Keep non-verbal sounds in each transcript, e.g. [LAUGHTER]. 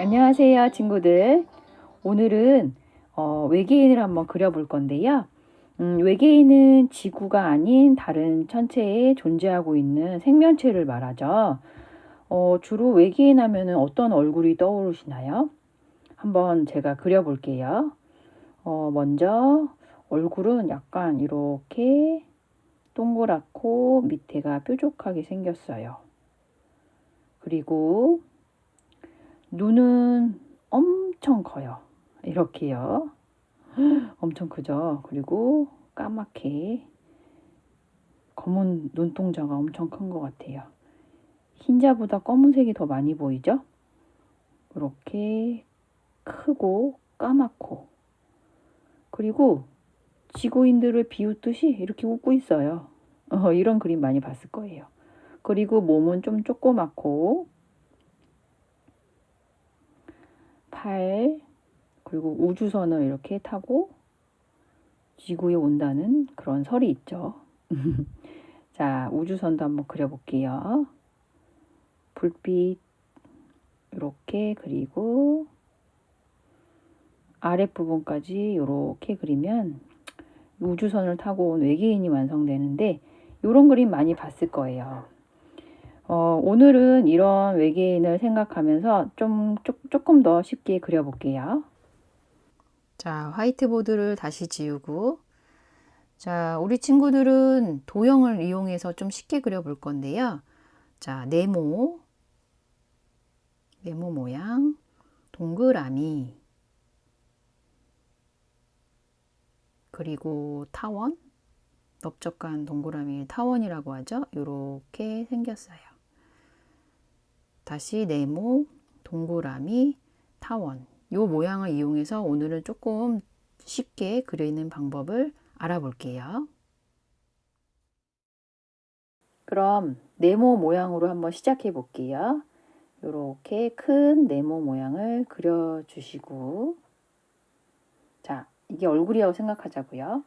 안녕하세요 친구들. 오늘은 어, 외계인을 한번 그려볼 건데요. 음, 외계인은 지구가 아닌 다른 천체에 존재하고 있는 생명체를 말하죠. 어, 주로 외계인 하면 어떤 얼굴이 떠오르시나요? 한번 제가 그려볼게요. 어, 먼저 얼굴은 약간 이렇게 동그랗고 밑에가 뾰족하게 생겼어요. 그리고 눈은 엄청 커요. 이렇게요. [GASPS] 엄청 크죠. 그리고 까맣게 검은 눈동자가 엄청 큰 것 같아요. 흰자보다 검은색이 더 많이 보이죠? 이렇게 크고 까맣고 그리고 지구인들을 비웃듯이 이렇게 웃고 있어요. 어, [LAUGHS] 이런 그림 많이 봤을 거예요. 그리고 몸은 좀 조그맣고 팔 그리고 우주선을 이렇게 타고 지구에 온다는 그런 설이 있죠. [LAUGHS] 자, 우주선도 한번 그려볼게요. 불빛 이렇게 그리고 아랫부분까지 이렇게 그리면 우주선을 타고 온 외계인이 완성되는데 이런 그림 많이 봤을 거예요. 어, 오늘은 이런 외계인을 생각하면서 좀 조, 조금 더 쉽게 그려볼게요. 자, 화이트보드를 다시 지우고 자, 우리 친구들은 도형을 이용해서 좀 쉽게 그려볼 건데요. 자, 네모 네모 모양 동그라미 그리고 타원 넓적한 동그라미 타원이라고 하죠. 이렇게 생겼어요. 다시 네모, 동그라미, 타원 이 모양을 이용해서 오늘은 조금 쉽게 그리는 방법을 알아볼게요. 그럼 네모 모양으로 한번 시작해 볼게요. 이렇게 큰 네모 모양을 그려주시고 자 이게 얼굴이라고 생각하자고요.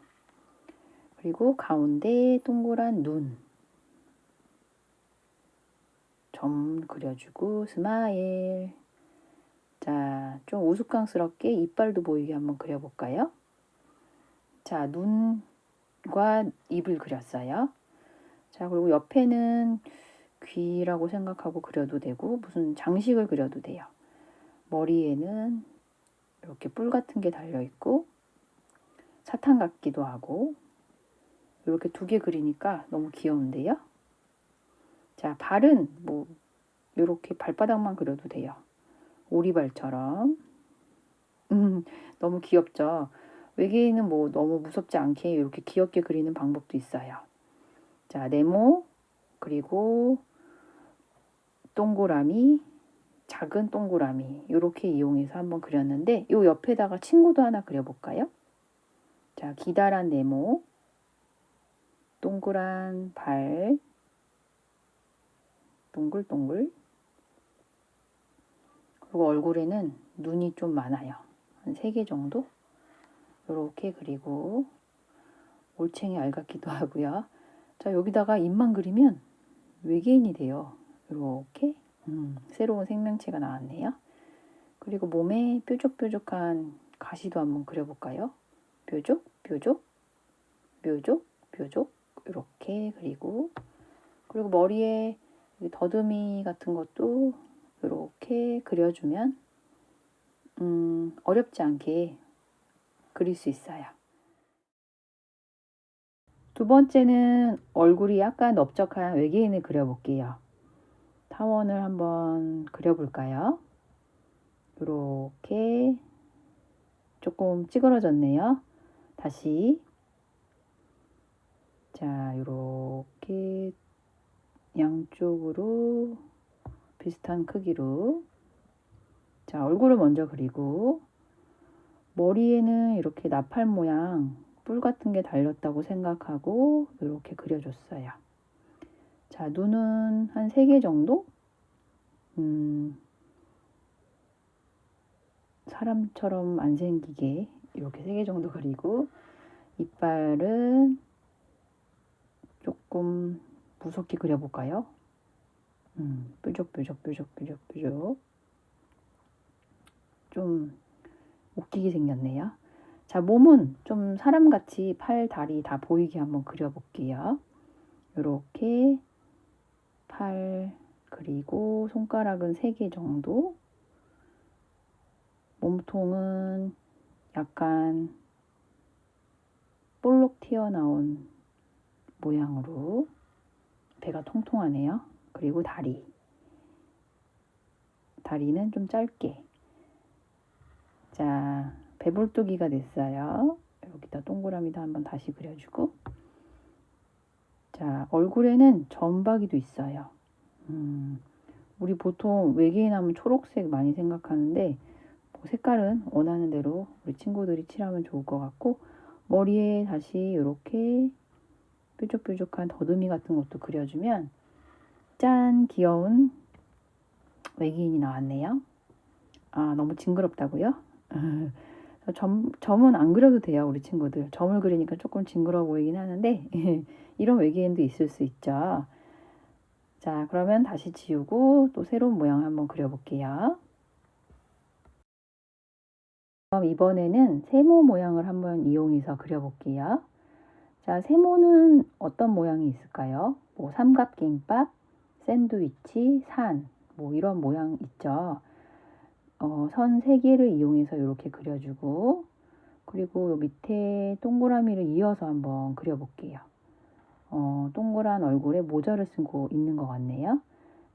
그리고 가운데 동그란 눈 점 그려주고 smile 자, 좀 우스꽝스럽게 이빨도 보이게 한번 그려볼까요? 자, 눈과 입을 그렸어요. 자, 그리고 옆에는 귀라고 생각하고 그려도 되고 무슨 장식을 그려도 돼요. 머리에는 이렇게 뿔 같은 게 달려있고 사탕 같기도 하고 이렇게 두 개 그리니까 너무 귀여운데요. 자, 발은 뭐 이렇게 발바닥만 그려도 돼요. 오리발처럼. 음, 너무 귀엽죠? 외계인은 뭐 너무 무섭지 않게 이렇게 귀엽게 그리는 방법도 있어요. 자, 네모, 그리고 동그라미, 작은 동그라미 이렇게 이용해서 한번 그렸는데 이 옆에다가 친구도 하나 그려볼까요? 자, 기다란 네모, 동그란 발, 동글동글 그리고 얼굴에는 눈이 좀 많아요. 한 3개 정도? 이렇게 그리고 올챙이 알 같기도 [LAUGHS] 하고요. 자 여기다가 입만 그리면 외계인이 돼요. 이렇게 음, 새로운 생명체가 나왔네요. 그리고 몸에 뾰족뾰족한 가시도 한번 그려볼까요? 뾰족, 뾰족, 묘족, 뾰족 이렇게 그리고 그리고 머리에 더듬이 같은 것도 이렇게 그려주면 음, 어렵지 않게 그릴 수 있어요. 두 번째는 얼굴이 약간 넓적한 외계인을 그려볼게요. 타원을 한번 그려볼까요? 이렇게 조금 찌그러졌네요. 다시 자 이렇게 양쪽으로 비슷한 크기로 자 얼굴을 먼저 그리고 머리에는 이렇게 나팔 모양 뿔 같은 게 달렸다고 생각하고 이렇게 그려줬어요. 자 눈은 한 3개 정도? 음, 사람처럼 안 생기게 이렇게 3개 정도 그리고 이빨은 조금 무섭게 그려볼까요? 음, 뾰족 뾰족 뾰족 뾰족 뾰족 좀 웃기게 생겼네요. 자, 몸은 좀 사람같이 팔, 다리 다 보이게 한번 그려볼게요. 이렇게 팔, 그리고 손가락은 3개 정도. 몸통은 약간 볼록 튀어나온 모양으로 배가 통통하네요. 그리고 다리. 다리는 좀 짧게. 자, 배불뚝이가 됐어요. 여기다 동그라미도 한번 다시 그려주고. 자, 얼굴에는 점박이도 있어요. 음, 우리 보통 외계인 하면 초록색 많이 생각하는데, 뭐 색깔은 원하는 대로 우리 친구들이 칠하면 좋을 것 같고, 머리에 다시 이렇게 뾰족뾰족한 더듬이 같은 것도 그려주면, 짠! 귀여운 외계인이 나왔네요. 아, 너무 징그럽다고요? [LAUGHS] 점, 점은 안 그려도 돼요, 우리 친구들. 점을 그리니까 조금 징그러워 보이긴 하는데, [LAUGHS] 이런 외계인도 있을 수 있죠. 자, 그러면 다시 지우고 또 새로운 모양 한번 그려볼게요. 그럼 이번에는 세모 모양을 한번 이용해서 그려볼게요. 자, 세모는 어떤 모양이 있을까요? 뭐 삼각김밥, 샌드위치, 산, 뭐 이런 모양 있죠. 어, 선 3개를 이용해서 이렇게 그려주고 그리고 요 밑에 동그라미를 이어서 한번 그려볼게요. 어, 동그란 얼굴에 모자를 쓰고 있는 것 같네요.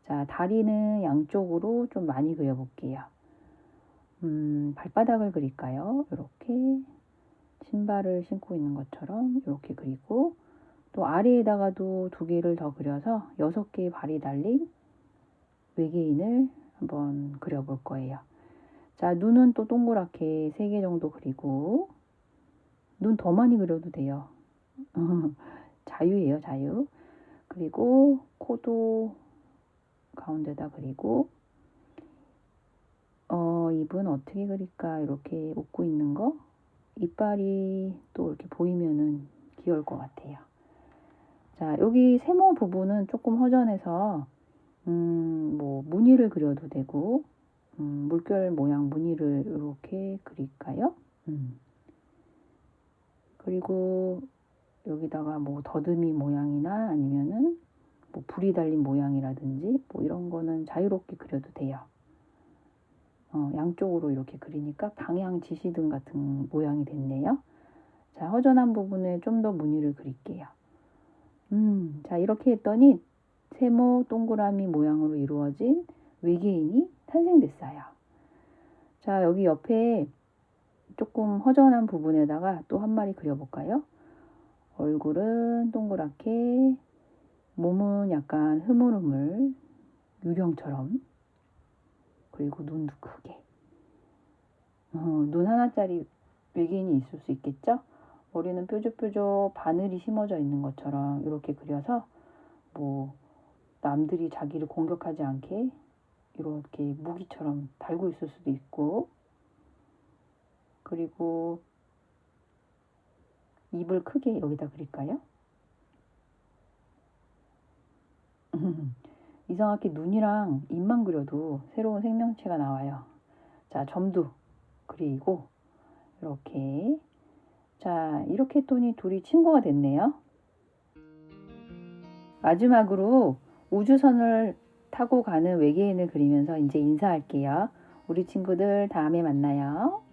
자, 다리는 양쪽으로 좀 많이 그려볼게요. 음, 발바닥을 그릴까요? 이렇게 신발을 신고 있는 것처럼 이렇게 그리고 또 아래에다가도 두 개를 더 그려서 여섯 개의 발이 달린 외계인을 한번 그려볼 거예요. 자, 눈은 또 동그랗게 세 개 정도 그리고 눈 더 많이 그려도 돼요. [LAUGHS] 자유예요, 자유. 그리고 코도 가운데다 그리고 어, 입은 어떻게 그릴까? 이렇게 웃고 있는 거. 이빨이 또 이렇게 보이면은 귀여울 것 같아요. 자, 여기 세모 부분은 조금 허전해서 음, 뭐 무늬를 그려도 되고 음, 물결 모양 무늬를 이렇게 그릴까요? 음. 그리고 여기다가 뭐 더듬이 모양이나 아니면은 뭐 불이 달린 모양이라든지 뭐 이런 거는 자유롭게 그려도 돼요. 어, 양쪽으로 이렇게 그리니까 방향 지시등 같은 모양이 됐네요. 자, 허전한 부분에 좀 더 무늬를 그릴게요. 음, 자, 이렇게 했더니 세모 동그라미 모양으로 이루어진 외계인이 탄생됐어요. 자, 여기 옆에 조금 허전한 부분에다가 또 한 마리 그려볼까요? 얼굴은 동그랗게, 몸은 약간 흐물흐물, 유령처럼, 그리고 눈도 크게. 어, 눈 하나짜리 외계인이 있을 수 있겠죠? 머리는 뾰족뾰족 바늘이 심어져 있는 것처럼 이렇게 그려서 뭐 남들이 자기를 공격하지 않게 이렇게 무기처럼 달고 있을 수도 있고 그리고 입을 크게 여기다 그릴까요? [LAUGHS] 이상하게 눈이랑 입만 그려도 새로운 생명체가 나와요. 자, 점도 그리고 이렇게 자, 이렇게 했더니 둘이 친구가 됐네요. 마지막으로 우주선을 타고 가는 외계인을 그리면서 이제 인사할게요. 우리 친구들 다음에 만나요.